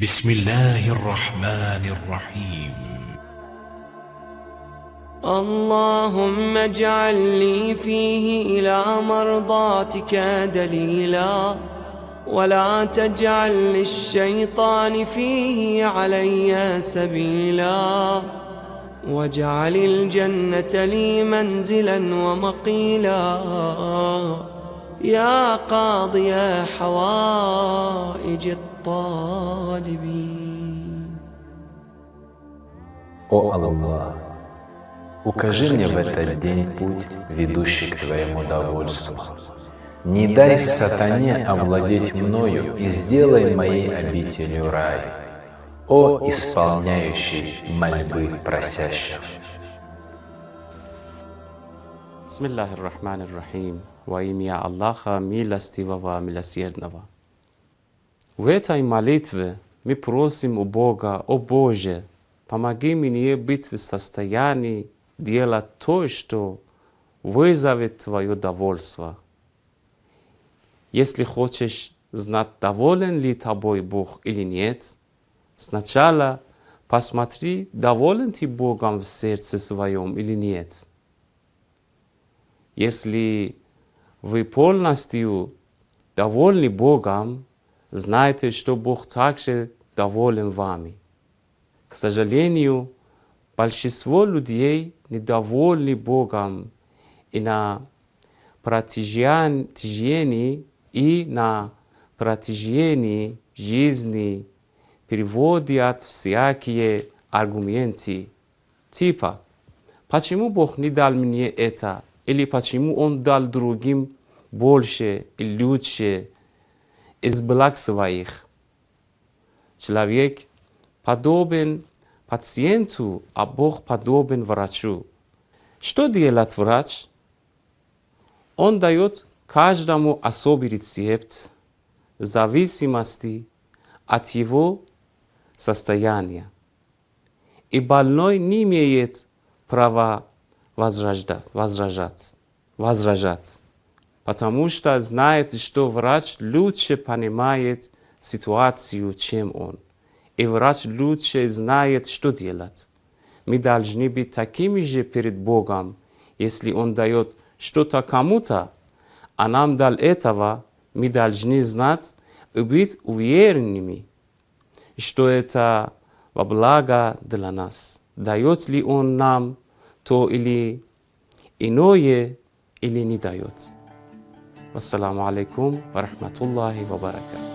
بسم الله الرحمن الرحيم. اللهم اجعل لي فيه إلى مرضاتك دليلا ولا تجعل للشيطان فيه علي سبيلا. واجعل الجنة لي منزلا ومقيلا. يا قاضي حوائج الطالبين О Аллах, укажи мне в этот день путь, ведущий к Твоему довольству. Не дай сатане овладеть мною и сделай моей обителью рай, о исполняющий мольбы просящих. Bismillahir Rahmanir Rahim. Во имя Аллаха, милостивого, милосердного. В этой молитве мы просим у Бога, о Боже, помоги мне быть в состоянии делать то, что вызовет Твое довольство. Если хочешь знать, доволен ли тобой Бог или нет, сначала посмотри, доволен ты Богом в сердце своем или нет. Если вы полностью довольны Богом, знайте, что Бог также доволен вами. К сожалению, большинство людей недовольны Богом и на протяжении и на протяжении жизни переводят всякие аргументы, типа «Почему Бог не дал мне это?» Или «Почему Он дал другим больше и лучше из благ своих?» Человек подобен пациенту, а Бог подобен врачу. Что делает врач? Он дает каждому особый рецепт в зависимости от его состояния. И больной не имеет права возражать, возражать, возражать, потому что знает, что врач лучше понимает ситуацию, чем он. И врач лучше знает, что делать. Мы должны быть такими же перед Богом, если Он дает что-то кому-то, а нам дал этого, мы должны знать и быть уверенными, что это во благо для нас. Дает ли Он нам то или иное, или не дает. Вассаламу алейкум ва рахматуллахи ва баракату.